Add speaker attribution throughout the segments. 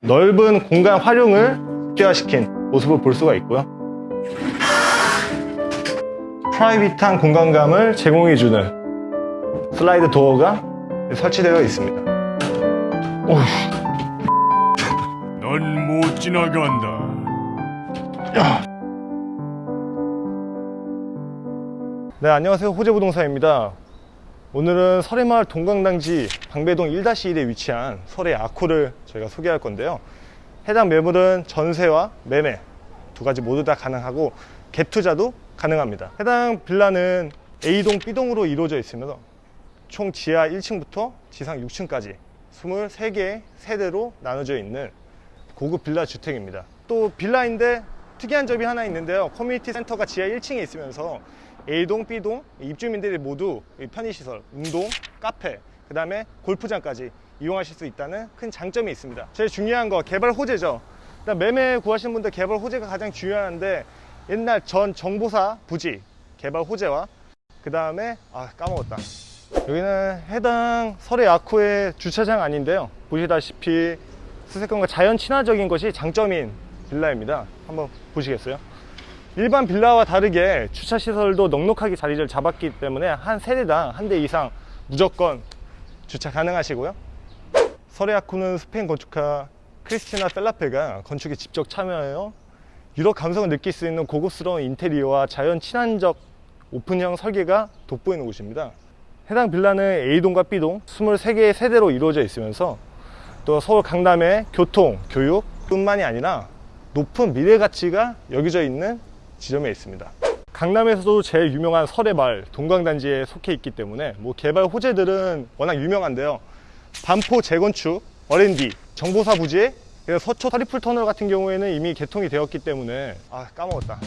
Speaker 1: 넓은 공간 활용을 극대화시킨 모습을 볼 수가 있고요. 프라이빗한 공간감을 제공해주는 슬라이드 도어가 설치되어 있습니다. 오우,
Speaker 2: 넌못 지나간다.
Speaker 1: 네, 안녕하세요. 호재부동산입니다. 오늘은 설해마을 동강당지 방배동 1-1에 위치한 설해 아쿠를 저희가 소개할 건데요. 해당 매물은 전세와 매매 두 가지 모두 다 가능하고 갭 투자도 가능합니다. 해당 빌라는 A동, B동으로 이루어져 있으면서 총 지하 1층부터 지상 6층까지 23개의 세대로 나눠져 있는 고급 빌라 주택입니다. 또 빌라인데 특이한 점이 하나 있는데요. 커뮤니티 센터가 지하 1층에 있으면서 A동, B동 입주민들이 모두 이 편의시설, 운동, 카페, 그 다음에 골프장까지 이용하실 수 있다는 큰 장점이 있습니다. 제일 중요한 거 개발 호재죠. 일단 매매 구하시는 분들 개발 호재가 가장 중요한데 옛날 전 정보사 부지 개발 호재와 그 다음에 아 까먹었다. 여기는 해당 설해 아쿠의 주차장 아닌데요. 보시다시피 수색권과 자연 친화적인 것이 장점인 빌라입니다. 한번 보시겠어요? 일반 빌라와 다르게 주차 시설도 넉넉하게 자리를 잡았기 때문에 한 세대당 한 대 이상 무조건 주차 가능하시고요. 서레아쿠는 스페인 건축가 크리스티나 펠라페가 건축에 직접 참여하여 유럽 감성을 느낄 수 있는 고급스러운 인테리어와 자연 친환적 오픈형 설계가 돋보이는 곳입니다. 해당 빌라는 A동과 B동 23개의 세대로 이루어져 있으면서 또 서울 강남의 교통, 교육 뿐만이 아니라 높은 미래 가치가 여겨져 있는 지점에 있습니다. 강남에서도 제일 유명한 서래마을 동광단지에 속해 있기 때문에 뭐 개발 호재들은 워낙 유명한데요. 반포 재건축, R&D, 정보사 부지, 그리고 서초 트리플 터널 같은 경우에는 이미 개통이 되었기 때문에 아 까먹었다.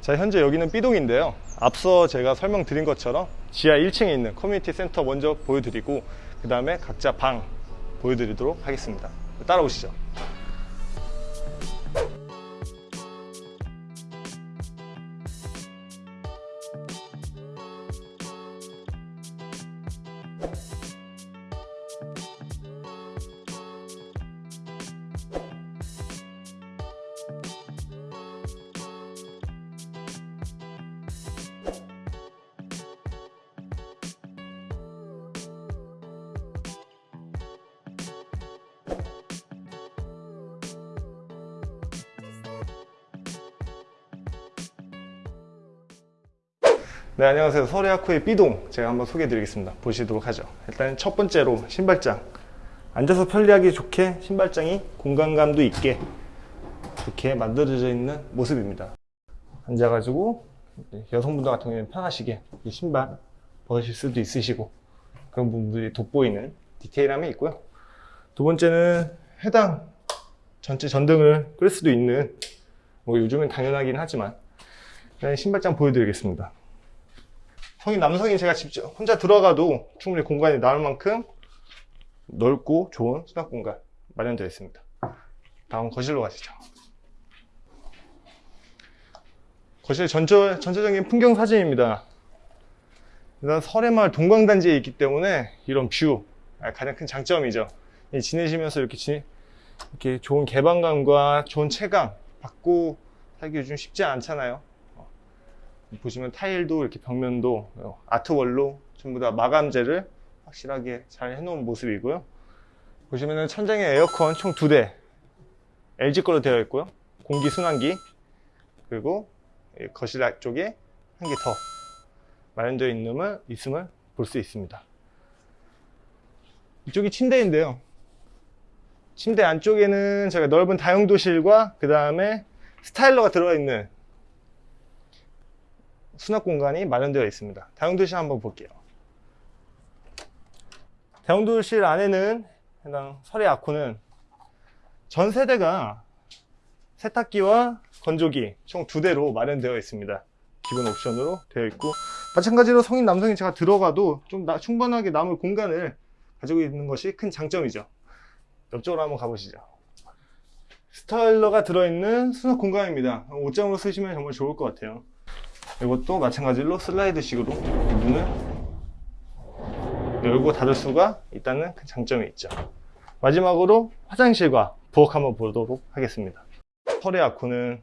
Speaker 1: 자 현재 여기는 B동인데요. 앞서 제가 설명드린 것처럼 지하 1층에 있는 커뮤니티 센터 먼저 보여드리고 그 다음에 각자 방 보여드리도록 하겠습니다. 따라오시죠. 네 안녕하세요. 서울의학후의 B동 제가 한번 소개해 드리겠습니다. 보시도록 하죠. 일단 첫 번째로 신발장. 앉아서 편리하기 좋게 신발장이 공간감도 있게 이렇게 만들어져 있는 모습입니다. 앉아가지고 여성분들 같은 경우에는 편하시게 이 신발 벗으실 수도 있으시고 그런 부분들이 돋보이는 디테일함이 있고요. 두 번째는 해당 전체 전등을 끌 수도 있는 뭐 요즘은 당연하긴 하지만 신발장 보여드리겠습니다 성인 남성인 제가 직접 혼자 들어가도 충분히 공간이 나올 만큼 넓고 좋은 수납 공간 마련되어 있습니다. 다음 거실로 가시죠. 거실 전체, 전체적인 풍경 사진입니다. 일단 서래마을 동광단지에 있기 때문에 이런 뷰 아, 가장 큰 장점이죠. 이 지내시면서 이렇게, 지, 이렇게 좋은 개방감과 좋은 체감 받고 살기 요즘 쉽지 않잖아요. 보시면 타일도 이렇게 벽면도 아트월로 전부 다 마감재를 확실하게 잘 해놓은 모습이고요. 보시면은 천장에 에어컨 총 두 대 LG 거로 되어 있고요. 공기 순환기 그리고 거실 쪽에 한 개 더 마련되어 있음을, 있음을 볼 수 있습니다. 이쪽이 침대인데요. 침대 안쪽에는 제가 넓은 다용도실과 그 다음에 스타일러가 들어가 있는 수납 공간이 마련되어 있습니다. 다용도실 한번 볼게요. 다용도실 안에는 해당 설의 아쿠는 전 세대가 세탁기와 건조기 총 두 대로 마련되어 있습니다. 기본 옵션으로 되어 있고 마찬가지로 성인 남성이 제가 들어가도 좀 나, 충분하게 남을 공간을 가지고 있는 것이 큰 장점이죠. 옆쪽으로 한번 가보시죠. 스타일러가 들어있는 수납 공간입니다. 옷장으로 쓰시면 정말 좋을 것 같아요. 이것도 마찬가지로 슬라이드식으로 문을 열고 닫을 수가 있다는 큰 장점이 있죠. 마지막으로 화장실과 부엌 한번 보도록 하겠습니다. 설의 아쿠는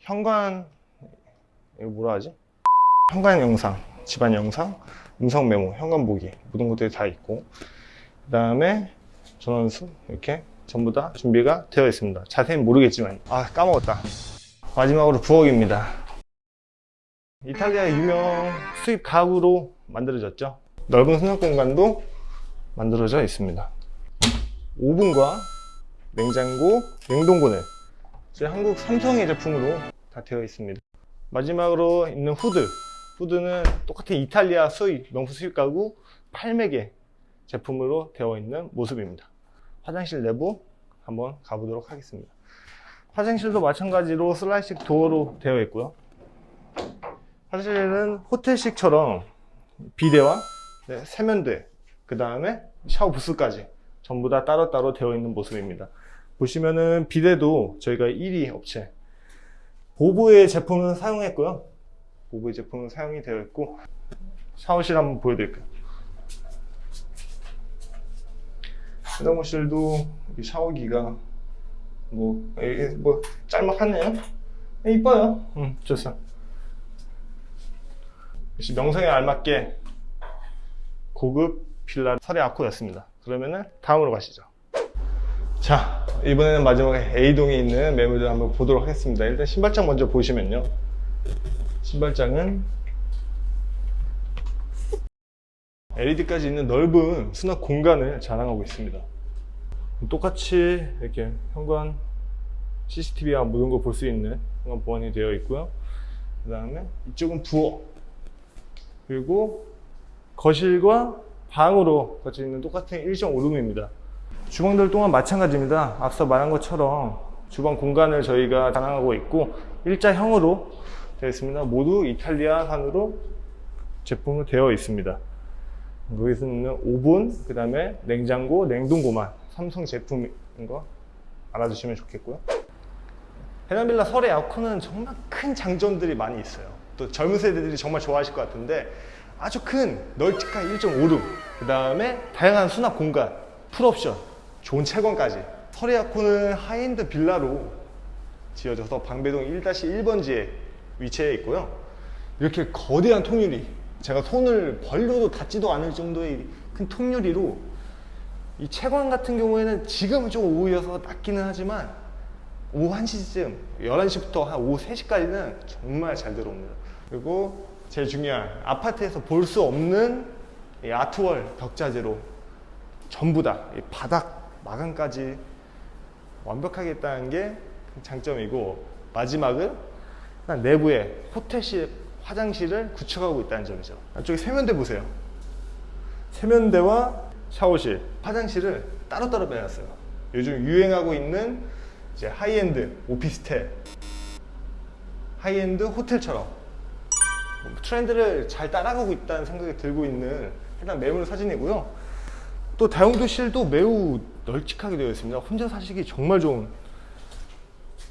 Speaker 1: 현관 이거 뭐라 하지? 현관 영상, 집안 영상, 음성 메모, 현관 보기 모든 것들이 다 있고 그 다음에 전원수 이렇게 전부 다 준비가 되어 있습니다. 자세히는 모르겠지만 아 까먹었다. 마지막으로 부엌입니다. 이탈리아 유명 수입 가구로 만들어졌죠. 넓은 수납 공간도 만들어져 있습니다. 오븐과 냉장고, 냉동고는 한국 삼성의 제품으로 다 되어 있습니다. 마지막으로 있는 후드. 후드는 똑같은 이탈리아 수입, 명품 수입 가구 8맥의 제품으로 되어 있는 모습입니다. 화장실 내부 한번 가보도록 하겠습니다. 화장실도 마찬가지로 슬라이식 도어로 되어 있고요. 화장실은 호텔식처럼 비데와 네, 세면대, 그 다음에 샤워 부스까지 전부 다 따로따로 되어 있는 모습입니다. 보시면은 비데도 저희가 1위 업체 보브의 제품을 사용했고요. 보브의 제품은 사용이 되어 있고 샤워실 한번 보여드릴게요. 화장실도 이 샤워기가 뭐, 이게 뭐 짤막하네요. 네, 이뻐요. 음, 좋습니다. 역시 명성에 알맞게 고급 빌라 설의 아코였습니다. 그러면은 다음으로 가시죠. 자, 이번에는 마지막에 A동에 있는 매물들 한번 보도록 하겠습니다. 일단 신발장 먼저 보시면요. 신발장은 LED까지 있는 넓은 수납 공간을 자랑하고 있습니다. 똑같이 이렇게 현관 CCTV와 모든 걸 볼 수 있는 현관 보안이 되어 있고요. 그 다음에 이쪽은 부엌 그리고 거실과 방으로 같이 있는 똑같은 1.5룸입니다. 주방들 또한 마찬가지입니다. 앞서 말한 것처럼 주방 공간을 저희가 자랑하고 있고 일자형으로 되어 있습니다. 모두 이탈리아산으로 제품으로 되어 있습니다. 여기서 있는 오븐, 그 다음에 냉장고, 냉동고만 삼성 제품인 거 알아주시면 좋겠고요. 해당 빌라 설의 에어컨은 정말 큰 장점들이 많이 있어요. 또 젊은 세대들이 정말 좋아하실 것 같은데 아주 큰 널찍한 1.5룸, 그 다음에 다양한 수납 공간, 풀옵션, 좋은 채광까지. 설의 에어컨은 하이엔드 빌라로 지어져서 방배동 1-1번지에 위치해 있고요. 이렇게 거대한 통유리, 제가 손을 벌려도 닿지도 않을 정도의 큰 통유리로 이 채광 같은 경우에는 지금은 좀 오후여서 낮기는 하지만 오후 1시쯤 11시부터 한 오후 3시까지는 정말 잘 들어옵니다. 그리고 제일 중요한 아파트에서 볼 수 없는 이 아트월 벽자재로 전부 다이 바닥 마감까지 완벽하게 했다는 게 장점이고 마지막은 내부에 호텔식 화장실을 구축하고 있다는 점이죠 안쪽에 세면대 보세요 세면대와 샤워실, 화장실을 따로따로 빼놨어요. 요즘 유행하고 있는 이제 하이엔드 오피스텔, 하이엔드 호텔처럼 뭐 트렌드를 잘 따라가고 있다는 생각이 들고 있는 해당 매물 사진이고요. 또 다용도실도 매우 널찍하게 되어 있습니다. 혼자 사시기 정말 좋은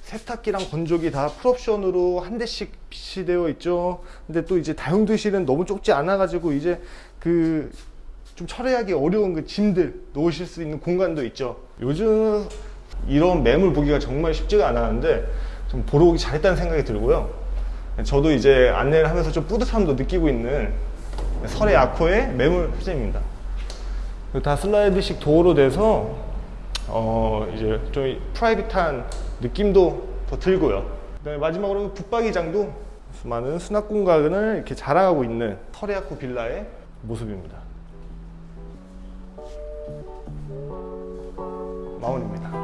Speaker 1: 세탁기랑 건조기 다 풀옵션으로 한 대씩 비치되어 있죠. 근데 또 이제 다용도실은 너무 좁지 않아 가지고 이제 그 좀 처리하기 어려운 그 짐들 놓으실 수 있는 공간도 있죠. 요즘 이런 매물 보기가 정말 쉽지가 않았는데 좀 보러 오기 잘했다는 생각이 들고요. 저도 이제 안내를 하면서 좀 뿌듯함도 느끼고 있는 설의 아코의 매물. 그리고 다 슬라이드식 도어로 돼서 어 이제 좀 프라이빗한 느낌도 더 들고요. 그다음에 마지막으로 붙박이장도 많은 수납 공간을 이렇게 자랑하고 있는 설의 아코 빌라의 모습입니다. 마운입니다.